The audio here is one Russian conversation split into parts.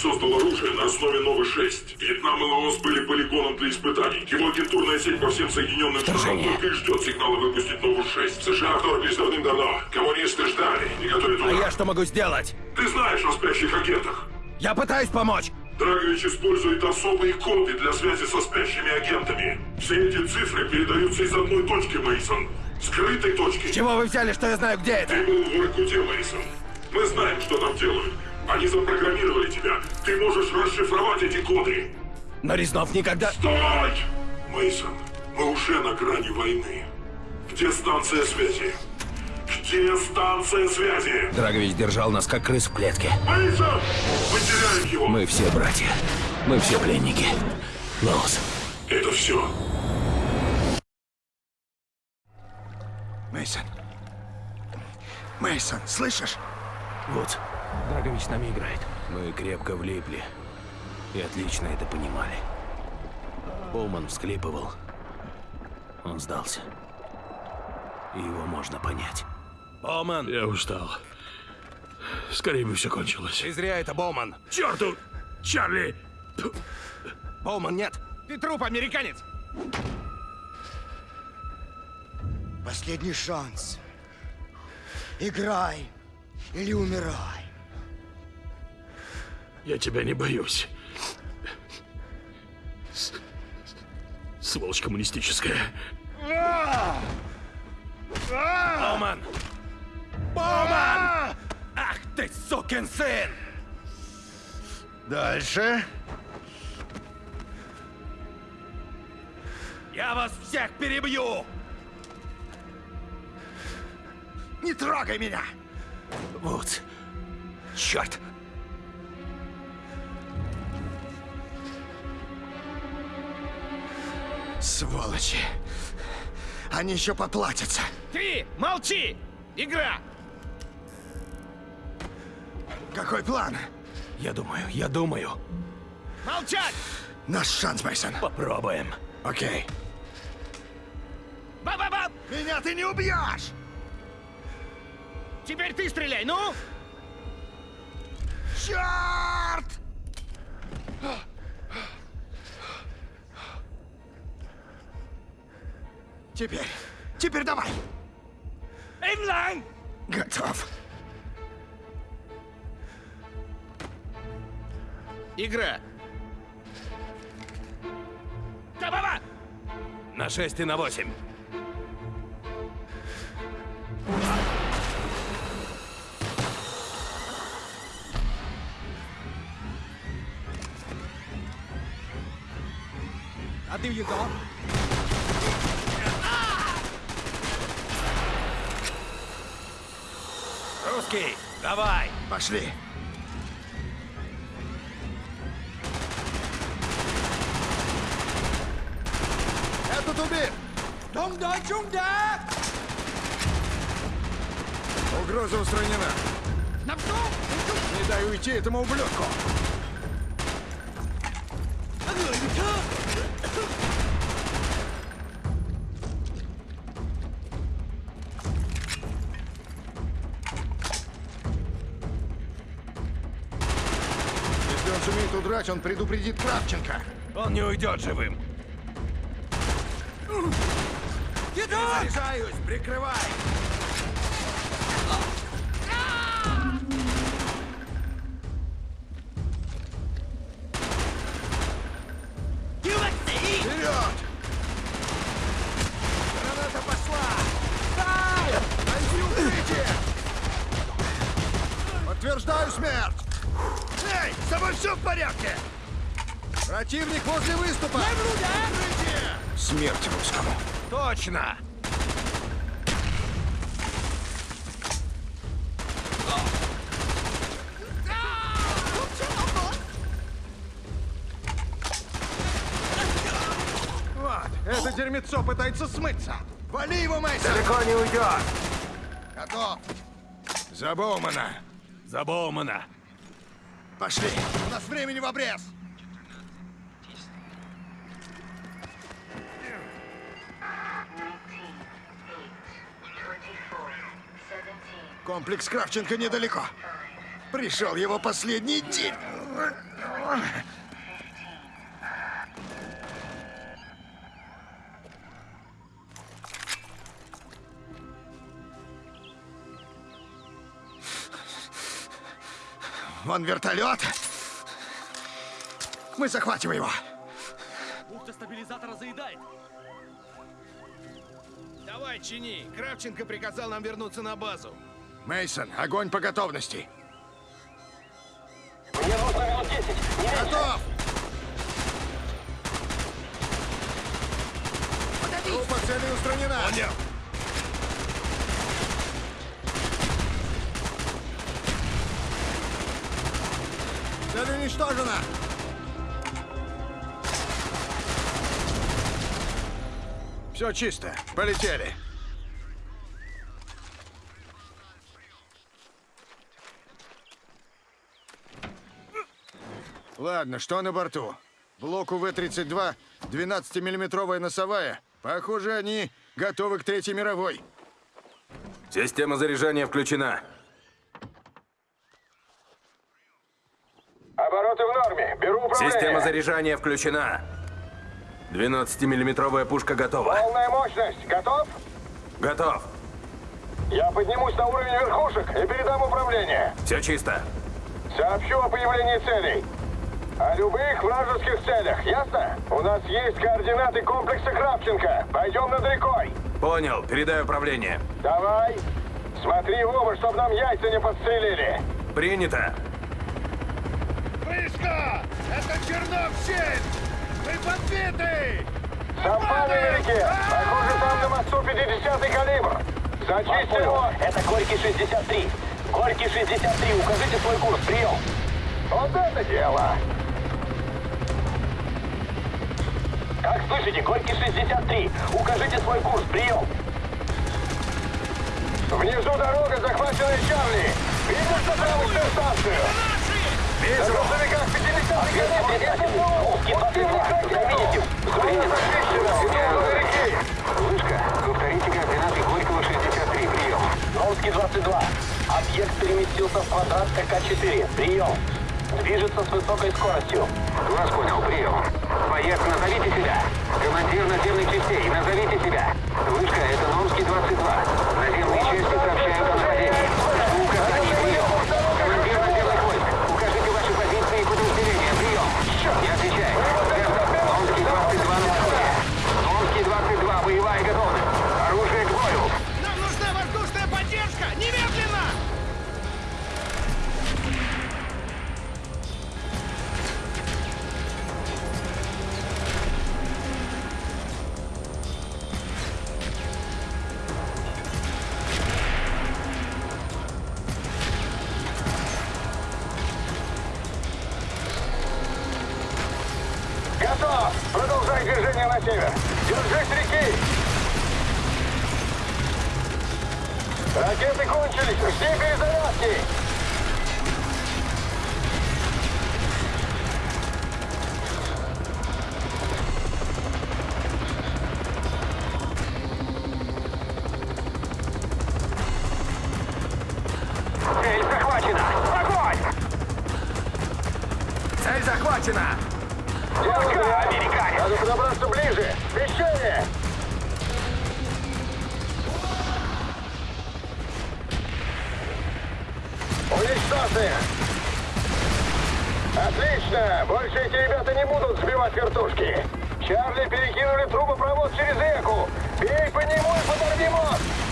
Создал оружие на основе Новы-6. Вьетнам и Лаос были полигоном для испытаний. Его агентурная сеть по всем Соединенным Штатам только и ждет сигнала выпустить Нову-6. США вторглись давным-давно. Коммунисты ждали и готовят А удар. я что могу сделать? Ты знаешь о спящих агентах. Я пытаюсь помочь. Драгович использует особые коды для связи со спящими агентами. Все эти цифры передаются из одной точки, Мейсон. Скрытой точки. Чего вы взяли, что я знаю, где это? Ты был в Воркуте, Мейсон. Мы знаем, что там делают. Они запрограммировали тебя. Ты можешь расшифровать эти коды. Но Резнов никогда... Стой! Мейсон, мы уже на грани войны. Где станция связи? Где станция связи? Драгович держал нас как крыс в клетке. Мейсон! Мы теряем его! Мы все братья. Мы все пленники. Лоус. Это все. Мейсон. Мейсон, слышишь? Вот. Драгович с нами играет. Мы крепко влипли. И отлично это понимали. Боуман всклипывал. Он сдался. И его можно понять. Боуман! Я устал. Скорее бы все кончилось. Ты зря это, Боуман! Черту! Чарли! Боуман, нет! Ты труп, американец! Последний шанс. Играй или умирай. Я тебя не боюсь. С- Сволочь коммунистическая. Боуман! Боуман! Ах ты, сукин сын! Дальше. Я вас всех перебью! Не трогай меня! Вот. Черт! Сволочи. Они еще поплатятся. Ты молчи! Игра! Какой план? Я думаю, я думаю. Молчать! Наш шанс, Мейсон. Попробуем. Окей. Ба-ба-ба! Меня ты не убьешь! Теперь ты стреляй, ну! Черт! Теперь, теперь давай! Инлайн! Готов. Игра. Ба-ба-ба! На 6 и на 8. А ты его? Русский, давай! Пошли. Этот убит! Донда, чунда! Угроза устранена. Не дай уйти этому ублюдку. Удрать, он предупредит Кравченко. Он не уйдет живым. Заряжаюсь, прикрывай! Точно! Вот, это дерьмецо пытается смыться! Вали его, Мейсон! Далеко не уйдет! Готов! За Боумана! За Боумана! Пошли! У нас времени в обрез! Комплекс Кравченко недалеко. Пришел его последний день. Вон вертолет. Мы захватим его. Бухта стабилизатора заедает. Давай, чини. Кравченко приказал нам вернуться на базу. Мейсон, огонь по готовности. Мне нужно минут 10. Не. Готов! Группа цели устранена. Понял. Цель уничтожена. Все чисто. Полетели. Ладно, что на борту? Блоку В-32 12-миллиметровая носовая. Похоже, они готовы к Третьей мировой. Система заряжания включена. Обороты в норме. Беру управление. Система заряжания включена. 12-миллиметровая пушка готова. Полная мощность. Готов? Готов. Я поднимусь на уровень верхушек и передам управление. Все чисто. Сообщу о появлении целей. О любых вражеских целях, ясно? У нас есть координаты комплекса Кравченко. Пойдем над рекой. Понял. Передаю управление. Давай. Смотри в оба, чтобы нам яйца не подстрелили. Принято. Близко! Это Чернов-7! Мы подбиты! Совпали на реке. Похоже, там на мосту 50-й калибр. Зачисть его. Это Горький 63. Горький 63. Укажите свой курс. Прием. Вот это дело. Как слышите? Горький 63. Укажите свой курс. Прием. Внизу дорога, захваченная Чарли. Видишь на правую станцию? На грузовиках 50-й калибр. Это Русский 22. Заметите? Зона зачищена. Идем реки. Вышка, повторите координаты Горького 63, прием. Ромский 22. Объект переместился в квадрат КК-4. Прием. Движется с высокой скоростью. Вас понял, прием. Боец, назовите себя. Командир наземных частей, назовите себя. Вышка, это Номский 22. На север. Держись реки. Ракеты кончились. Жди перезарядки. Цель захвачена. Эти ребята не будут сбивать вертушки. Чарли перекинули трубопровод через реку. Бей по нему и подорви мост.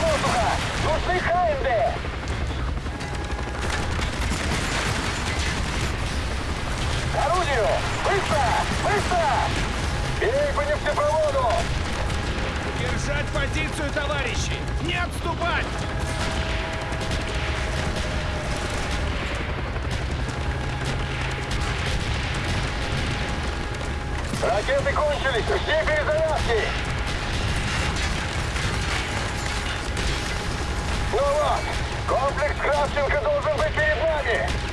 С воздуха? Нужны Хайнды! К орудию! Быстро! Быстро! Бей по нефтепроводу! Держать позицию, товарищи! Не отступать! Ракеты кончились! Жди перезарядки! Ну вот! Комплекс Кравченко должен быть перед нами!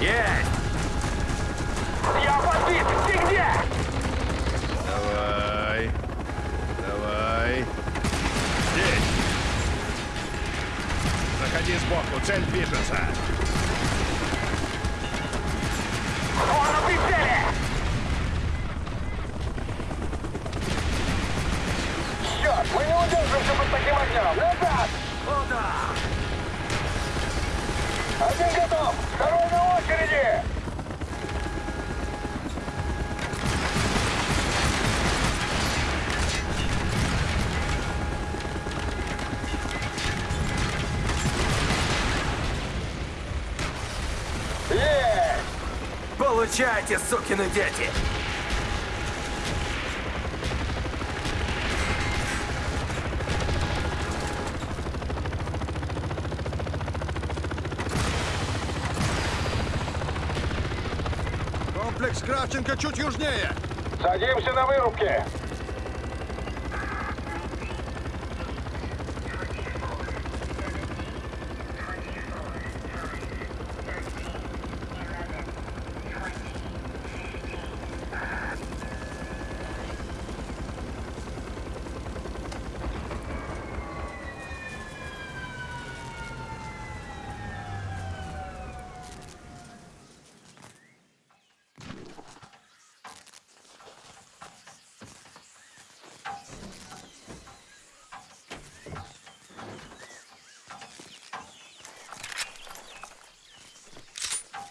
Есть! Я подбит! Ты где? Давай. Давай. Здесь. Заходи сбоку. Цель движется. Он на прицеле! Черт, мы не удержимся под таким огнем! Назад! Один готов! Второй на очереди! Есть! Получайте, сукины дети! Комплекс Кравченко чуть южнее. Садимся на вырубке!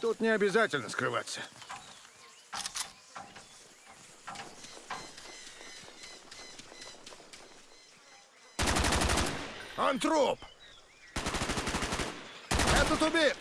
Тут не обязательно скрываться. Он! Этот убит!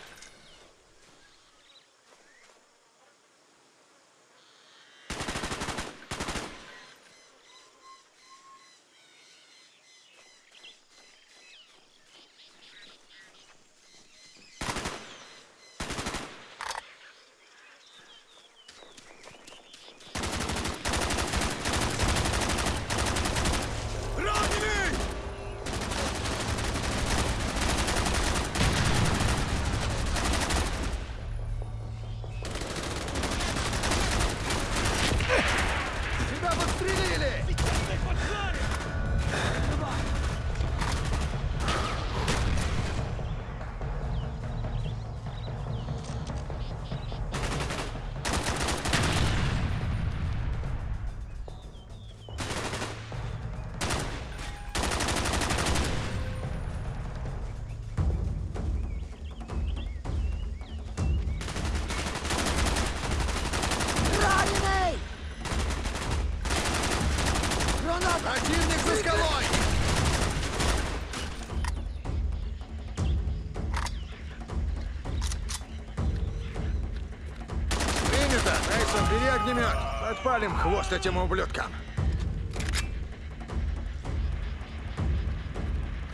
Огнемет! Подпалим хвост этим ублюдкам!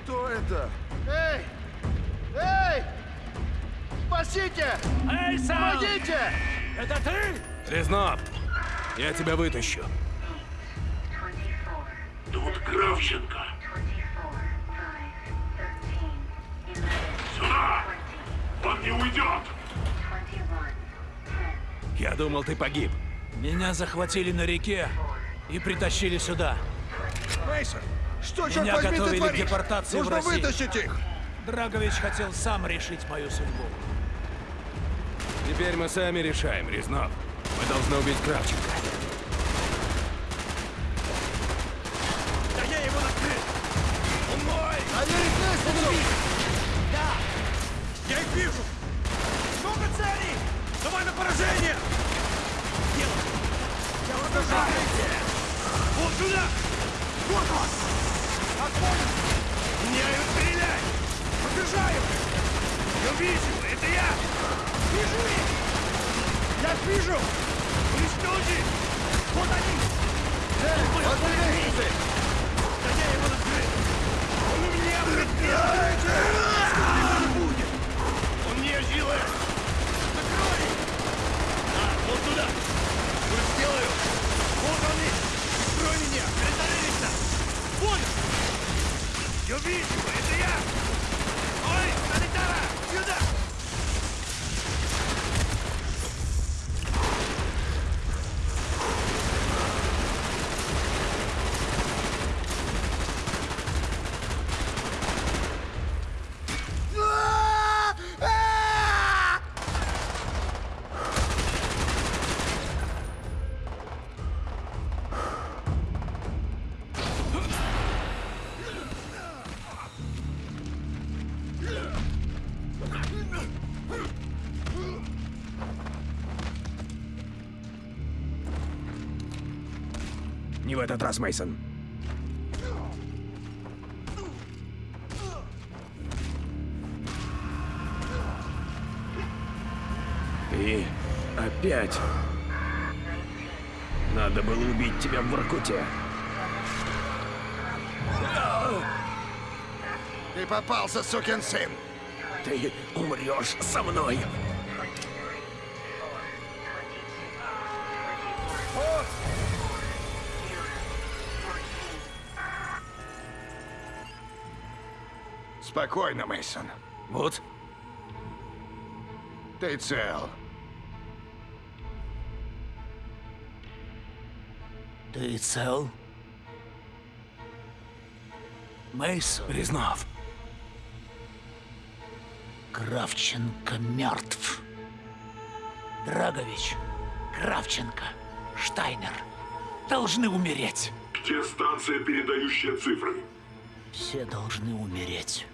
Кто это? Эй! Эй! Спасите! Эй, сам! Помогите! Это ты? Резнов, я тебя вытащу. Тут Кравченко. Думал, ты погиб. Меня захватили на реке и притащили сюда. Мейсон, что, черт Меня возьми, ты готовили к творишь? депортации в Нужно Россию. вытащить их! Драгович хотел сам решить мою судьбу. Теперь мы сами решаем, Резнов. Мы должны убить Кравченко. Да я его накрыл! Он мой! Проверить лестницу! Я их вижу! Много целей! Давай на поражение! Дело! Я вас держите! Вот сюда! Вот он! Отходим! Меняю, стреляй! Побежаю! Я вижу! Это я! Вижу их! Я вижу! Уничтожи! Вот они! Эй, лестницы! Да я его накрыл! Он у меня Сколько его не будет! Он мне делает! Закрой! А, вот туда! Уже сделаю! Вот они! Прикрой меня! Притаились! Понял! Я вижу! Это я! Ой, санитара! Сюда! Не в этот раз, Мейсон. Ты опять. Надо было убить тебя в Воркуте. Ты попался, сукин сын! Ты умрешь со мной. Спокойно, Мейсон. Вот, Ты цел. Ты цел? Мейсон Резнов. Кравченко мертв. Драгович, Кравченко, Штайнер должны умереть. Где станция, передающая цифры? Все должны умереть.